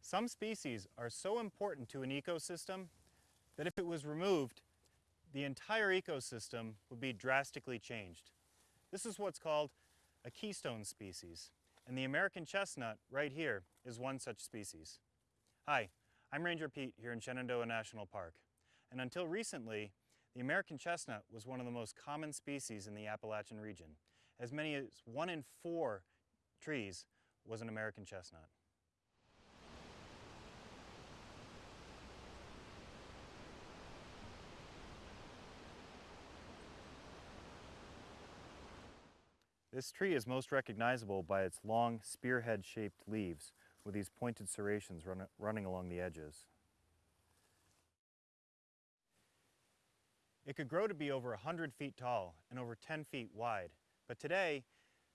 Some species are so important to an ecosystem that if it was removed, the entire ecosystem would be drastically changed. This is what's called a keystone species, and the American chestnut right here is one such species. Hi, I'm Ranger Pete here in Shenandoah National Park, and until recently, the American chestnut was one of the most common species in the Appalachian region. As many as one in four trees was an American chestnut. This tree is most recognizable by its long spearhead-shaped leaves with these pointed serrations run, running along the edges. It could grow to be over 100 feet tall and over 10 feet wide, but today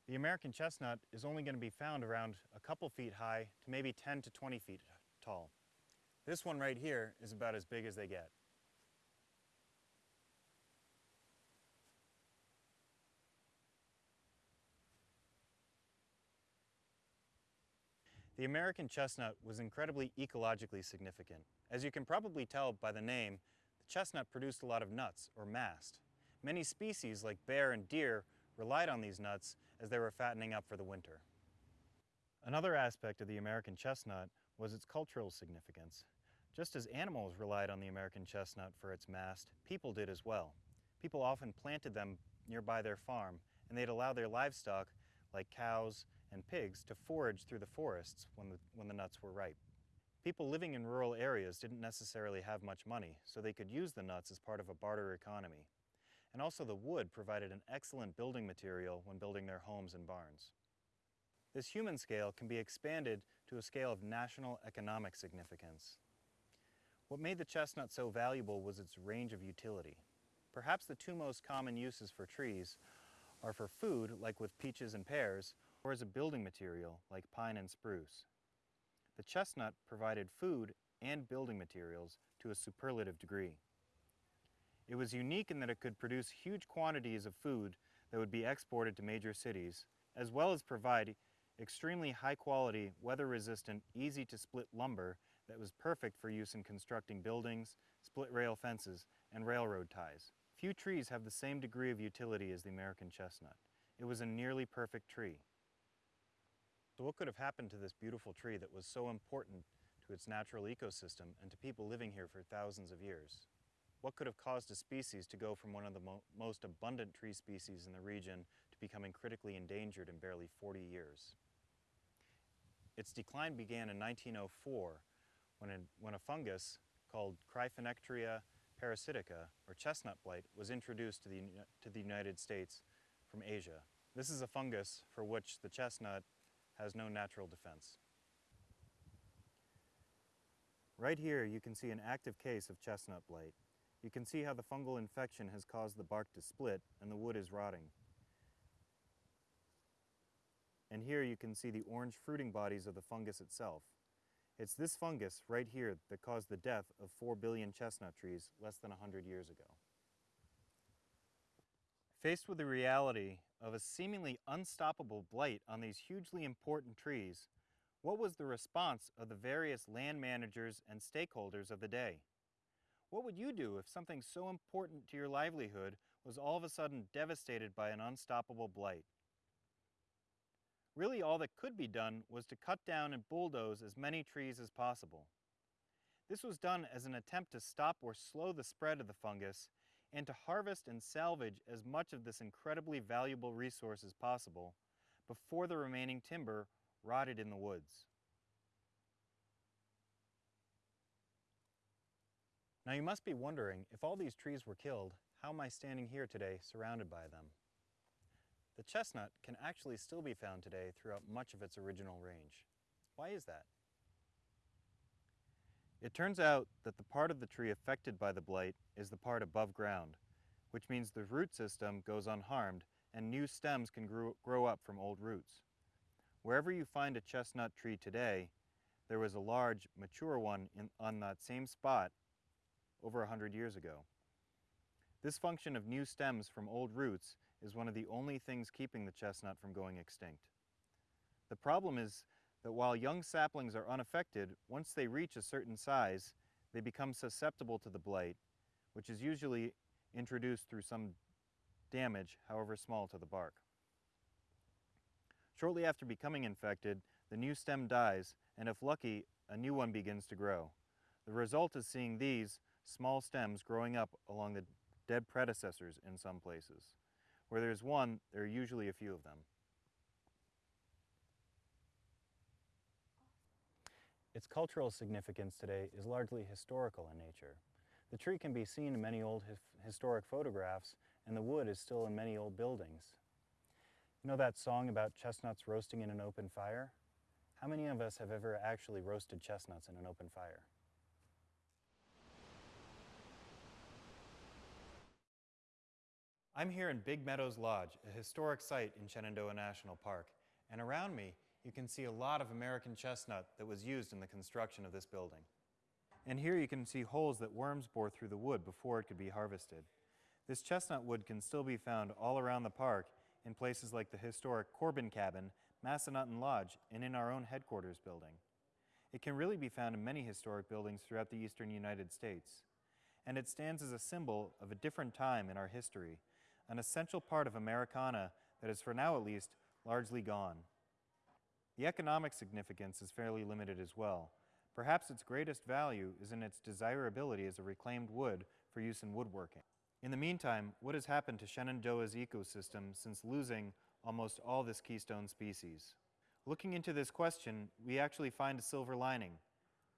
the American chestnut is only going to be found around a couple feet high to maybe 10 to 20 feet tall. This one right here is about as big as they get. The American chestnut was incredibly ecologically significant. As you can probably tell by the name, the chestnut produced a lot of nuts, or mast. Many species, like bear and deer, relied on these nuts as they were fattening up for the winter. Another aspect of the American chestnut was its cultural significance. Just as animals relied on the American chestnut for its mast, people did as well. People often planted them nearby their farm, and they'd allow their livestock, like cows and pigs to forage through the forests when the, when the nuts were ripe. People living in rural areas didn't necessarily have much money, so they could use the nuts as part of a barter economy. And also the wood provided an excellent building material when building their homes and barns. This human scale can be expanded to a scale of national economic significance. What made the chestnut so valuable was its range of utility. Perhaps the two most common uses for trees are for food, like with peaches and pears, or as a building material like pine and spruce. The chestnut provided food and building materials to a superlative degree. It was unique in that it could produce huge quantities of food that would be exported to major cities, as well as provide extremely high quality, weather resistant, easy to split lumber that was perfect for use in constructing buildings, split rail fences, and railroad ties. Few trees have the same degree of utility as the American chestnut. It was a nearly perfect tree. So what could have happened to this beautiful tree that was so important to its natural ecosystem and to people living here for thousands of years? What could have caused a species to go from one of the mo most abundant tree species in the region to becoming critically endangered in barely 40 years? Its decline began in 1904 when a, when a fungus called Cryphonectria parasitica, or chestnut blight, was introduced to the, to the United States from Asia. This is a fungus for which the chestnut has no natural defense. Right here you can see an active case of chestnut blight. You can see how the fungal infection has caused the bark to split and the wood is rotting. And here you can see the orange fruiting bodies of the fungus itself. It's this fungus right here that caused the death of 4 billion chestnut trees less than 100 years ago. Faced with the reality of a seemingly unstoppable blight on these hugely important trees, what was the response of the various land managers and stakeholders of the day? What would you do if something so important to your livelihood was all of a sudden devastated by an unstoppable blight? Really all that could be done was to cut down and bulldoze as many trees as possible. This was done as an attempt to stop or slow the spread of the fungus and to harvest and salvage as much of this incredibly valuable resource as possible before the remaining timber rotted in the woods. Now you must be wondering, if all these trees were killed, how am I standing here today surrounded by them? The chestnut can actually still be found today throughout much of its original range. Why is that? It turns out that the part of the tree affected by the blight is the part above ground, which means the root system goes unharmed and new stems can grow, grow up from old roots. Wherever you find a chestnut tree today, there was a large, mature one in, on that same spot over a hundred years ago. This function of new stems from old roots is one of the only things keeping the chestnut from going extinct. The problem is that while young saplings are unaffected, once they reach a certain size, they become susceptible to the blight, which is usually introduced through some damage, however small, to the bark. Shortly after becoming infected, the new stem dies, and if lucky, a new one begins to grow. The result is seeing these small stems growing up along the dead predecessors in some places. Where there's one, there are usually a few of them. Its cultural significance today is largely historical in nature. The tree can be seen in many old his historic photographs, and the wood is still in many old buildings. You know that song about chestnuts roasting in an open fire? How many of us have ever actually roasted chestnuts in an open fire? I'm here in Big Meadows Lodge, a historic site in Shenandoah National Park, and around me you can see a lot of American chestnut that was used in the construction of this building. And here you can see holes that worms bore through the wood before it could be harvested. This chestnut wood can still be found all around the park in places like the historic Corbin Cabin, Massanutten Lodge, and in our own headquarters building. It can really be found in many historic buildings throughout the eastern United States. And it stands as a symbol of a different time in our history, an essential part of Americana that is, for now at least, largely gone. The economic significance is fairly limited as well. Perhaps its greatest value is in its desirability as a reclaimed wood for use in woodworking. In the meantime, what has happened to Shenandoah's ecosystem since losing almost all this keystone species? Looking into this question, we actually find a silver lining,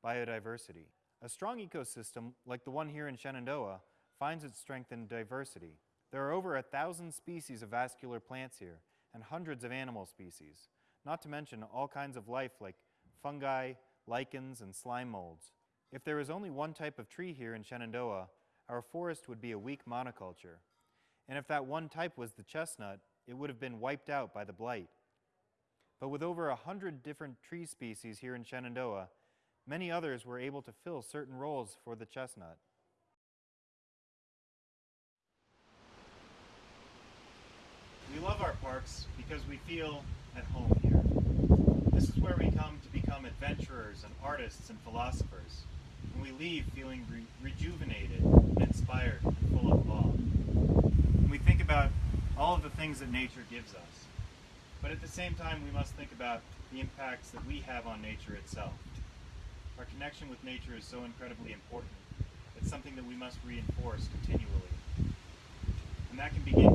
biodiversity. A strong ecosystem, like the one here in Shenandoah, finds its strength in diversity. There are over a thousand species of vascular plants here, and hundreds of animal species, not to mention all kinds of life like fungi, lichens, and slime molds. If there was only one type of tree here in Shenandoah, our forest would be a weak monoculture. And if that one type was the chestnut, it would have been wiped out by the blight. But with over a hundred different tree species here in Shenandoah, many others were able to fill certain roles for the chestnut. We love our parks because we feel at home here. This is where we come to become adventurers and artists and philosophers, and we leave feeling re rejuvenated and inspired and full of awe. And we think about all of the things that nature gives us. But at the same time, we must think about the impacts that we have on nature itself. Our connection with nature is so incredibly important. It's something that we must reinforce continually. And that can begin